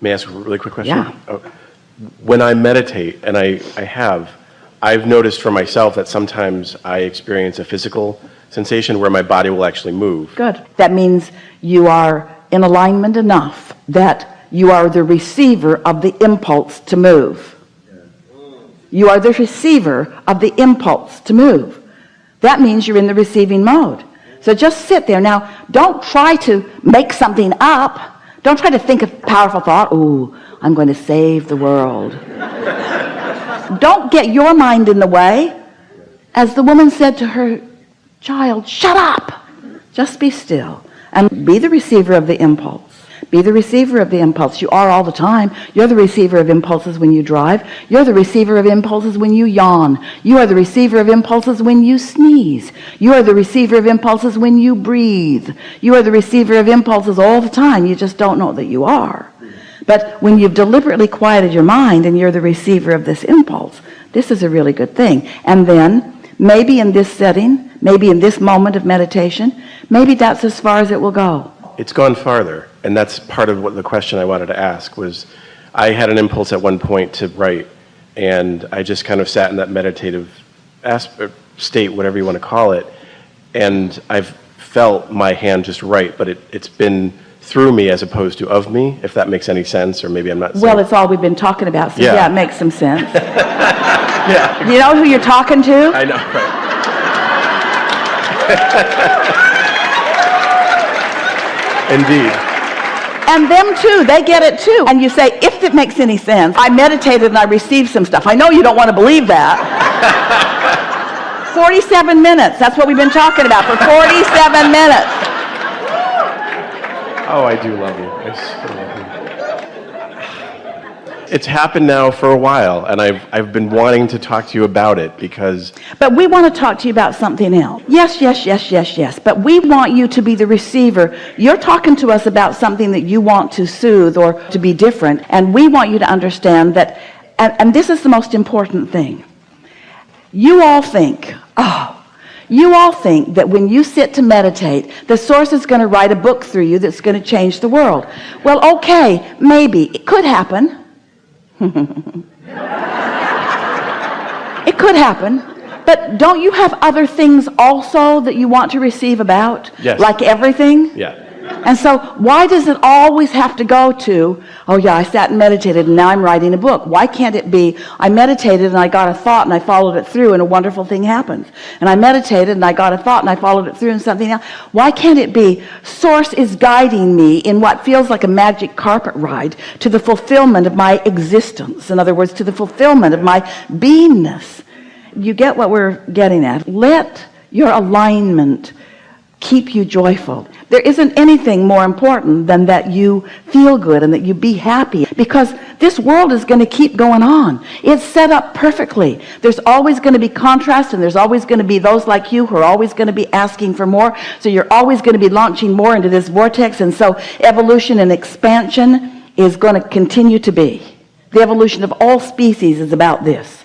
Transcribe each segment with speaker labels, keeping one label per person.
Speaker 1: May I ask a really quick question?
Speaker 2: Yeah.
Speaker 1: Oh, When I meditate, and I, I have, I've noticed for myself that sometimes I experience a physical sensation where my body will actually move.
Speaker 2: Good. That means you are in alignment enough that you are the receiver of the impulse to move. You are the receiver of the impulse to move. That means you're in the receiving mode. So just sit there. Now, don't try to make something up. Don't try to think of powerful thought. Ooh, I'm going to save the world. don't get your mind in the way. As the woman said to her child, shut up. Just be still and be the receiver of the impulse. Be the receiver of the impulse. You are all the time. You're the receiver of impulses when you drive. You're the receiver of impulses when you yawn. You are the receiver of impulses when you sneeze. You are the receiver of impulses when you breathe. You are the receiver of impulses all the time. You just don't know that you are. But when you've deliberately quieted your mind and you're the receiver of this impulse, this is a really good thing. And then maybe in this setting, maybe in this moment of meditation, maybe that's as far as it will go.
Speaker 1: It's gone farther, and that's part of what the question I wanted to ask was, I had an impulse at one point to write, and I just kind of sat in that meditative aspect, er, state, whatever you want to call it, and I've felt my hand just write, but it, it's been through me as opposed to of me, if that makes any sense, or maybe I'm not saying.
Speaker 2: Well, it's all we've been talking about, so
Speaker 1: Yeah.
Speaker 2: yeah, it makes some sense.
Speaker 1: yeah,
Speaker 2: You know who you're talking to?
Speaker 1: I know, right. Indeed.
Speaker 2: And them too, they get it too. And you say, if it makes any sense, I meditated and I received some stuff. I know you don't want to believe that. 47 minutes, that's what we've been talking about for 47 minutes.
Speaker 1: Oh, I do love you. I so love you. It's happened now for a while, and I've, I've been wanting to talk to you about it because
Speaker 2: But we want to talk to you about something else. Yes, yes, yes, yes, yes. But we want you to be the receiver. You're talking to us about something that you want to soothe or to be different. And we want you to understand that, and, and this is the most important thing. You all think, oh, you all think that when you sit to meditate, the source is going to write a book through you that's going to change the world. Well, okay, maybe. It could happen. It could happen. But don't you have other things also that you want to receive about?
Speaker 1: Yes.
Speaker 2: Like everything?
Speaker 1: yeah,
Speaker 2: And so why does it always have to go to, oh yeah, I sat and meditated and now I'm writing a book. Why can't it be, I meditated and I got a thought and I followed it through and a wonderful thing happens. And I meditated and I got a thought and I followed it through and something else. Why can't it be, source is guiding me in what feels like a magic carpet ride to the fulfillment of my existence. In other words, to the fulfillment of my beingness. You get what we're getting at. Let your alignment keep you joyful. There isn't anything more important than that you feel good and that you be happy because this world is going to keep going on. It's set up perfectly. There's always going to be contrast and there's always going to be those like you who are always going to be asking for more. So you're always going to be launching more into this vortex. And so evolution and expansion is going to continue to be. The evolution of all species is about this.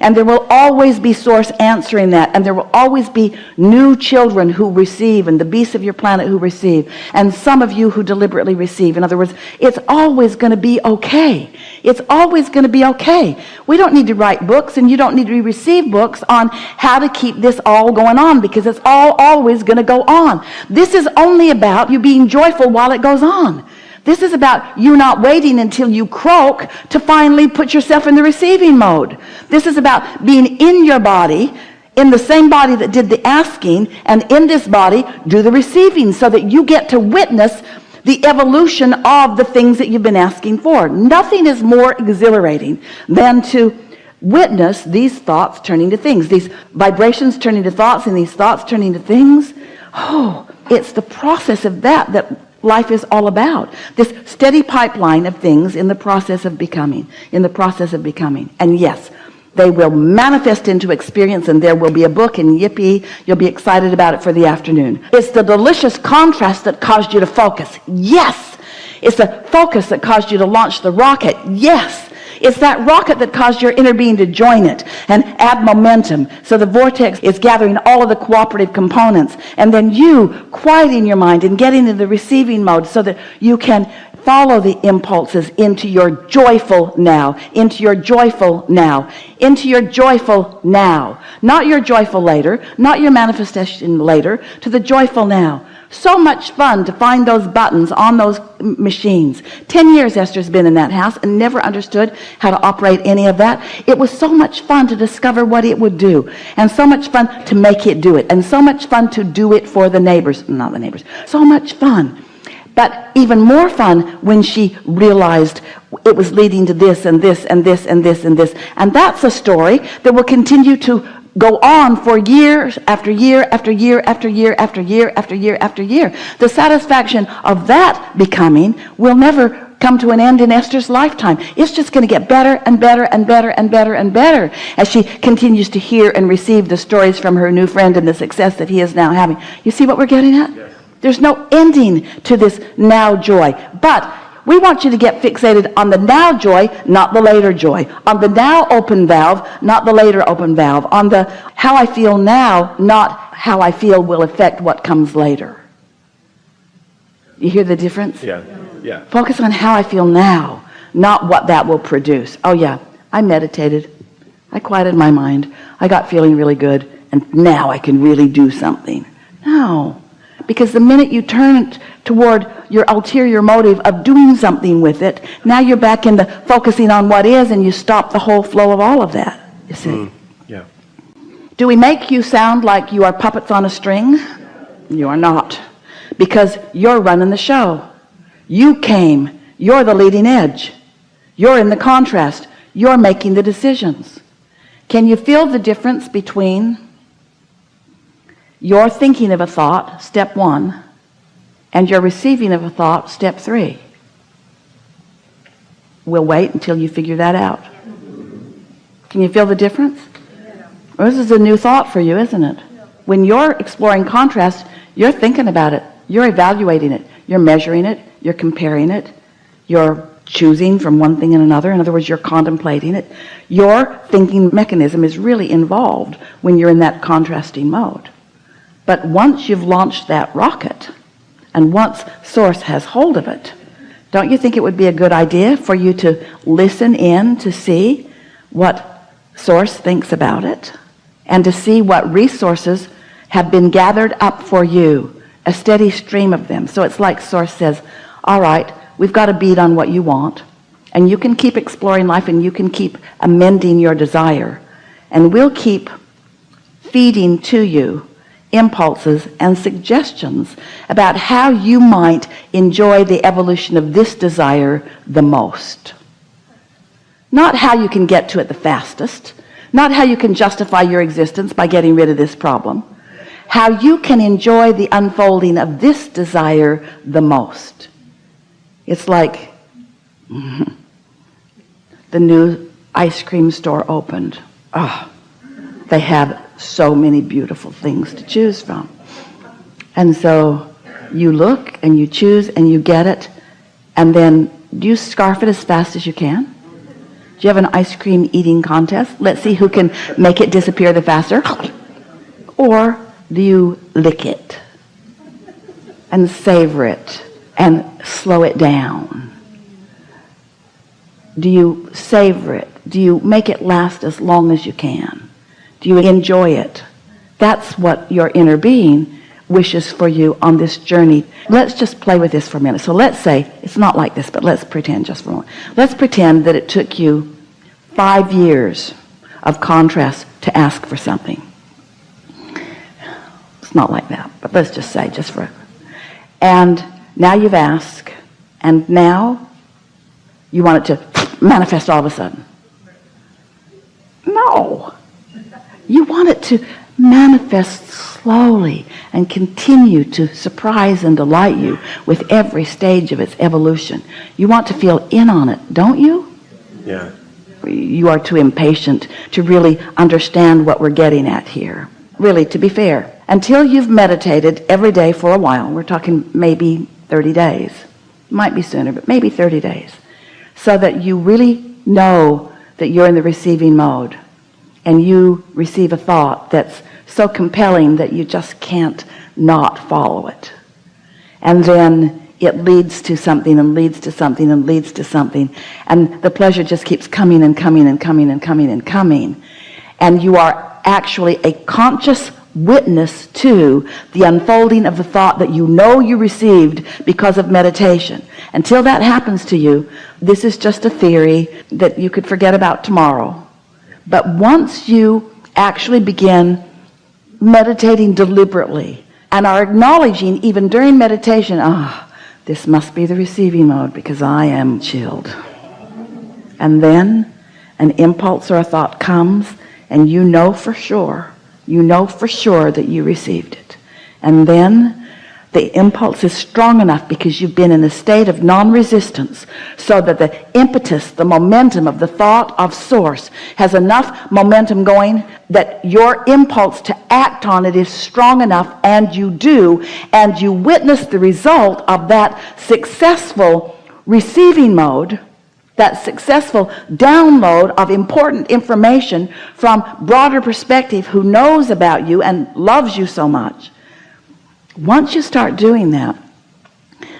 Speaker 2: And there will always be source answering that. And there will always be new children who receive and the beasts of your planet who receive. And some of you who deliberately receive. In other words, it's always going to be okay. It's always going to be okay. We don't need to write books and you don't need to receive books on how to keep this all going on because it's all always going to go on. This is only about you being joyful while it goes on. This is about you not waiting until you croak to finally put yourself in the receiving mode. This is about being in your body, in the same body that did the asking, and in this body do the receiving so that you get to witness the evolution of the things that you've been asking for. Nothing is more exhilarating than to witness these thoughts turning to things, these vibrations turning to thoughts, and these thoughts turning to things. Oh, it's the process of that that life is all about. This steady pipeline of things in the process of becoming in the process of becoming. And yes they will manifest into experience and there will be a book and yippee you'll be excited about it for the afternoon. It's the delicious contrast that caused you to focus. Yes. It's the focus that caused you to launch the rocket. Yes it's that rocket that caused your inner being to join it and add momentum. So the vortex is gathering all of the cooperative components and then you quieting your mind and getting into the receiving mode so that you can follow the impulses into your joyful now into your joyful now into your joyful now not your joyful later not your manifestation later to the joyful now so much fun to find those buttons on those machines. 10 years Esther's been in that house and never understood how to operate any of that. It was so much fun to discover what it would do and so much fun to make it do it and so much fun to do it for the neighbors not the neighbors so much fun. But even more fun when she realized it was leading to this and this and this and this and this. And that's a story that will continue to go on for years after year after year after year after year after year after year. The satisfaction of that becoming will never come to an end in Esther's lifetime. It's just going to get better and better and better and better and better as she continues to hear and receive the stories from her new friend and the success that he is now having. You see what we're getting at? There's no ending to this now joy. But we want you to get fixated on the now joy not the later joy. On the now open valve not the later open valve. On the how I feel now not how I feel will affect what comes later. You hear the difference?
Speaker 1: Yeah, yeah.
Speaker 2: focus on how I feel now not what that will produce. Oh yeah. I meditated. I quieted my mind. I got feeling really good and now I can really do something. No. Because the minute you turn toward your ulterior motive of doing something with it. Now you're back into focusing on what is and you stop the whole flow of all of that you see.
Speaker 1: Hmm, yeah.
Speaker 2: do we make you sound like you are puppets on a string? You are not because you're running the show. You came. You're the leading edge. You're in the contrast. You're making the decisions. Can you feel the difference between your thinking of a thought step one and your receiving of a thought step three. We'll wait until you figure that out. Can you feel the difference? This is a new thought for you isn't it? When you're exploring contrast you're thinking about it. You're evaluating it. You're measuring it. You're comparing it. You're choosing from one thing and another. In other words you're contemplating it. Your thinking mechanism is really involved when you're in that contrasting mode. But once you've launched that rocket and once source has hold of it don't you think it would be a good idea for you to listen in to see what source thinks about it and to see what resources have been gathered up for you a steady stream of them? So it's like source says all right we've got a beat on what you want and you can keep exploring life and you can keep amending your desire and we'll keep feeding to you impulses and suggestions about how you might enjoy the evolution of this desire the most. Not how you can get to it the fastest. Not how you can justify your existence by getting rid of this problem. How you can enjoy the unfolding of this desire the most. It's like the new ice cream store opened. Oh they have so many beautiful things to choose from. And so you look and you choose and you get it and then do you scarf it as fast as you can? Do you have an ice cream eating contest? Let's see who can make it disappear the faster. Or do you lick it and savor it and slow it down? Do you savor it? Do you make it last as long as you can do you enjoy it. That's what your inner being wishes for you on this journey. Let's just play with this for a minute. So let's say it's not like this but let's pretend just for a moment. Let's pretend that it took you five years of contrast to ask for something. It's not like that but let's just say just for a. and now you've asked and now you want it to manifest all of a sudden. No you want it to manifest slowly and continue to surprise and delight you with every stage of its evolution. You want to feel in on it don't you?
Speaker 1: Yeah.
Speaker 2: you are too impatient to really understand what we're getting at here. Really to be fair until you've meditated every day for a while we're talking maybe 30 days. Might be sooner but maybe 30 days. So that you really know that you're in the receiving mode and you receive a thought that's so compelling that you just can't not follow it. And then it leads to something and leads to something and leads to something. And the pleasure just keeps coming and coming and coming and coming and coming. And you are actually a conscious witness to the unfolding of the thought that you know you received because of meditation. Until that happens to you this is just a theory that you could forget about tomorrow but once you actually begin meditating deliberately and are acknowledging even during meditation ah this must be the receiving mode because I am chilled. And then an impulse or a thought comes and you know for sure you know for sure that you received it. And then the impulse is strong enough because you've been in a state of non-resistance so that the impetus the momentum of the thought of source has enough momentum going that your impulse to act on it is strong enough and you do and you witness the result of that successful receiving mode that successful download of important information from broader perspective who knows about you and loves you so much once you start doing that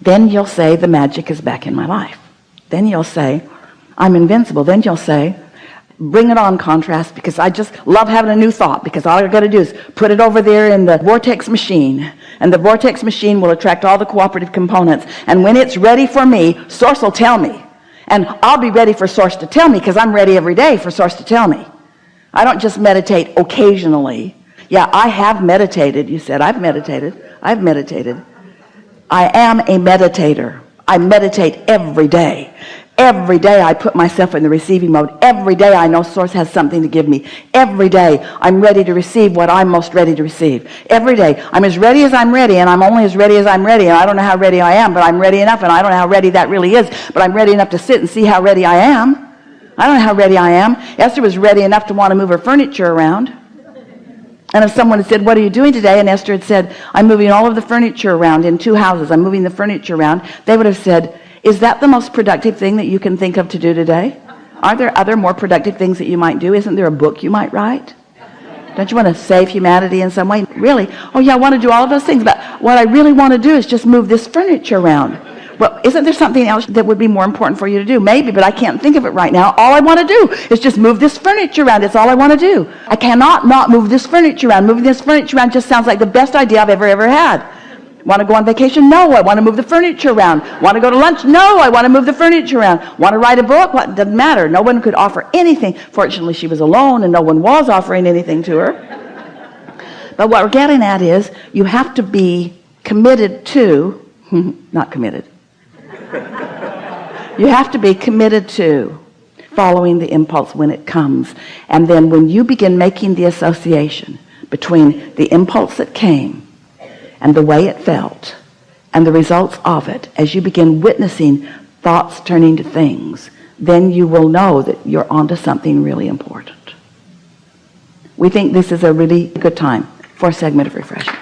Speaker 2: then you'll say the magic is back in my life. Then you'll say I'm invincible. Then you'll say bring it on contrast because I just love having a new thought because all I got to do is put it over there in the vortex machine and the vortex machine will attract all the cooperative components and when it's ready for me source will tell me. And I'll be ready for source to tell me because I'm ready every day for source to tell me. I don't just meditate occasionally. Yeah I have meditated you said. I've meditated I've meditated. I am a meditator. I meditate every day. Every day I put myself in the receiving mode. Every day I know source has something to give me. Every day I'm ready to receive what I'm most ready to receive. Every day. I'm as ready as I'm ready and I'm only as ready as I'm ready and I don't know how ready I am but I'm ready enough and I don't know how ready that really is but I'm ready enough to sit and see how ready I am. I don't know how ready I am. Esther was ready enough to want to move her furniture around and if someone had said what are you doing today? and Esther had said I'm moving all of the furniture around in two houses. I'm moving the furniture around they would have said is that the most productive thing that you can think of to do today? Aren't there other more productive things that you might do? Isn't there a book you might write? Don't you want to save humanity in some way? Really? Oh yeah I want to do all of those things but what I really want to do is just move this furniture around well isn't there something else that would be more important for you to do? Maybe but I can't think of it right now. All I want to do is just move this furniture around. It's all I want to do. I cannot not move this furniture around. Moving this furniture around just sounds like the best idea I've ever ever had. Want to go on vacation? No. I want to move the furniture around. Want to go to lunch? No. I want to move the furniture around. Want to write a book? What? Doesn't matter. No one could offer anything. Fortunately she was alone and no one was offering anything to her. But what we're getting at is you have to be committed to not committed you have to be committed to following the impulse when it comes. And then when you begin making the association between the impulse that came and the way it felt and the results of it as you begin witnessing thoughts turning to things then you will know that you're onto something really important. We think this is a really good time for a segment of refreshment